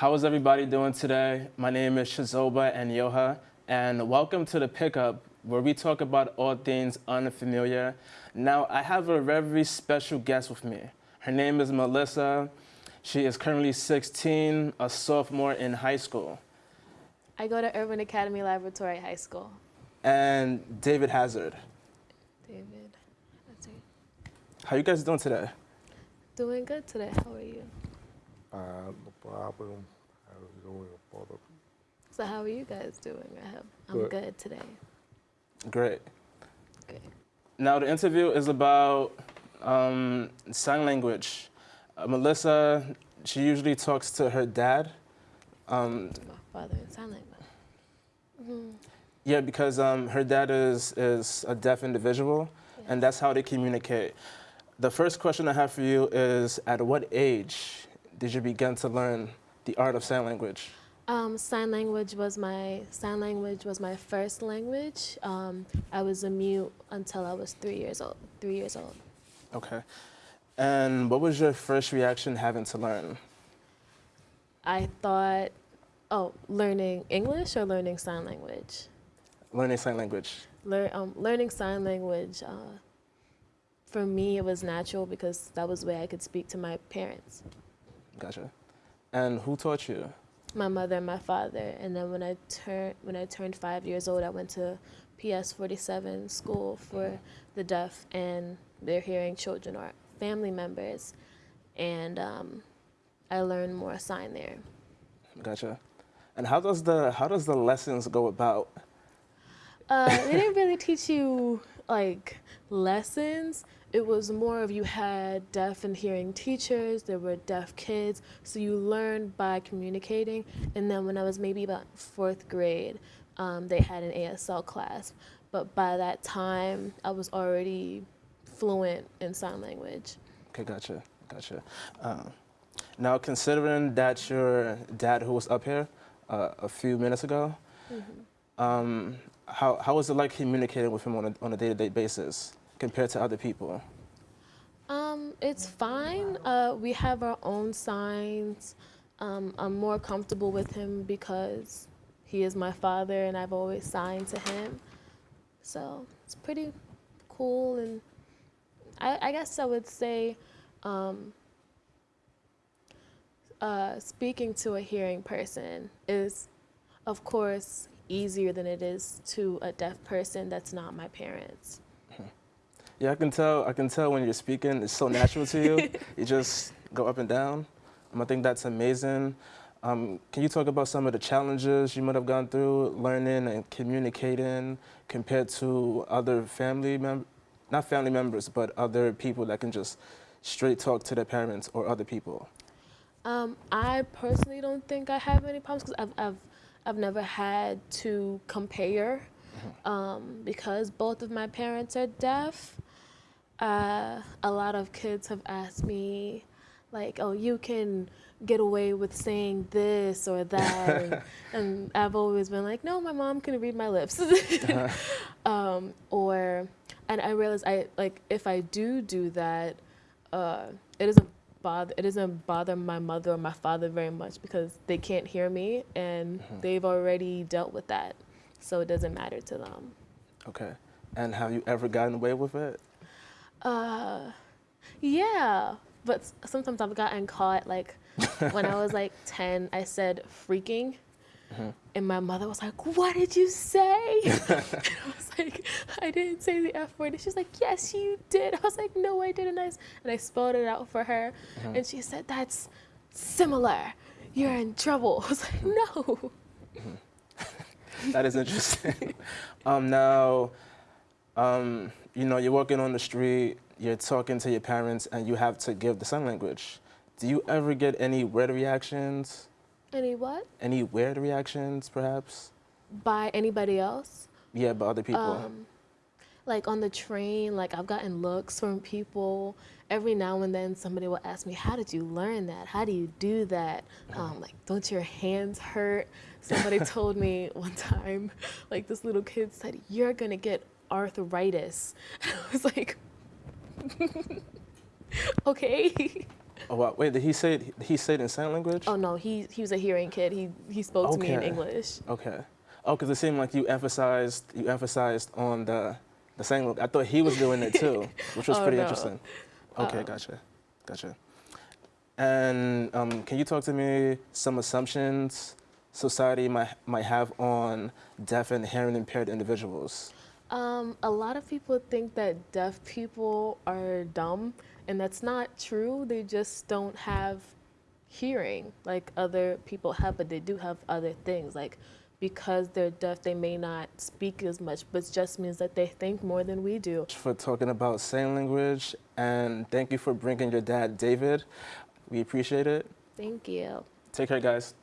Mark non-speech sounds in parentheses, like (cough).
How is everybody doing today? My name is Shazoba and Yoha, and welcome to the Pickup, where we talk about all things unfamiliar. Now, I have a very special guest with me. Her name is Melissa. She is currently 16, a sophomore in high school. I go to Urban Academy Laboratory High School. And David Hazard. David, that's it. How you guys doing today? Doing good today. How are you? Uh, no problem. Doing, brother? So how are you guys doing? I have, I'm Good. good today. Great. Good. Now, the interview is about um, sign language. Uh, Melissa, she usually talks to her dad. Um, My father in sign language. Mhm. yeah, because um, her dad is, is a deaf individual, and that's how they communicate. The first question I have for you is At what age did you begin to learn the art of sign language? Um, sign language was my sign language was my first language. Um, I was a mute until I was three years old. Three years old. Okay. And what was your first reaction having to learn? I thought, oh, learning English or learning sign language. Learning sign language. Um, learning sign language. Uh, for me, it was natural because that was the way I could speak to my parents. Gotcha. And who taught you? my mother and my father. And then when I turned when I turned five years old, I went to PS 47 school for the deaf and their hearing children or family members, and um, I learned more sign there. Gotcha. And how does the how does the lessons go about? Uh, they didn't really teach you like lessons. It was more of you had deaf and hearing teachers, there were deaf kids, so you learned by communicating. And then when I was maybe about fourth grade, um, they had an ASL class. But by that time, I was already fluent in sign language. Okay, gotcha, gotcha. Um, now, considering that your dad, who was up here uh, a few minutes ago, um, how how was it like communicating with him on a on a day to day basis compared to other people? Um, it's fine. Uh, we have our own signs. Um, I'm more comfortable with him because he is my father and I've always signed to him. So it's pretty cool. And I, I guess I would say um, uh, speaking to a hearing person is, of course, easier than it is to a deaf person that's not my parents. (laughs) Yeah, I can tell. I can tell when you're speaking. It's so natural to you. (laughs) you just go up and down. Um, I think that's amazing. Um, can you talk about some of the challenges you might have gone through learning and communicating compared to other family members, not family members, but other people that can just straight talk to their parents or other people? Um, I personally don't think I have any problems because I've, I've, I've never had to compare um, because both of my parents are deaf. Uh, a lot of kids have asked me, like, oh, you can get away with saying this or that. (laughs) and, and I've always been like, no, my mom can read my lips. (laughs) (laughs) um, or, and I realize I, like, if I do do that, uh, it doesn't bother it doesn't bother my mother or my father very much because they can't hear me and they've already dealt with that. So it doesn't matter to them. Okay. And have you ever gotten away with it? uh yeah. But sometimes i've gotten caught like when i was like (laughs) 10 i said freaking and my mother was like what did you say (laughs) like (laughs) i didn't say the f word. And she's like yes you did. (laughs) I was like no i didn't. And i spelled it out for her. And she said that's similar. You're in trouble. (laughs) I was like no. That is interesting. um, now, um, you know, you're walking on the street, you're talking to your parents, and you have to give the sign language. Do you ever get any weird reactions? any what? Any weird reactions, perhaps? by anybody else Yeah, but other people. Um, like on the train, like I've gotten looks from people. Every now and then, somebody will ask me, "How did you learn that? How do you do that? Um, like, don't your hands hurt?" Somebody (laughs) told me one time, like this little kid said, "You're gonna get arthritis." (laughs) I was like, (laughs) "Okay." Oh, wow. Wait, did he say it, he said it in sign language? Oh no, he he was a hearing kid. He he spoke to me in Okay. English. Okay. Oh, because it seemed like you emphasized you emphasized on the the sign language. I thought he was doing it too, (laughs) which was Oh, pretty no. interesting. Okay, Uh-uh. gotcha, gotcha. And um, can you talk to me some assumptions society might might have on deaf and hearing impaired individuals? Um, a lot of people think that deaf people are dumb, and that's not true. They just don't have hearing like other people have, but they do have other things. Like because they're deaf, they may not speak as much, but it just means that they think more than we do. For talking about sign language, and thank you for bringing your dad, David. We appreciate it. Thank you. Take care, guys.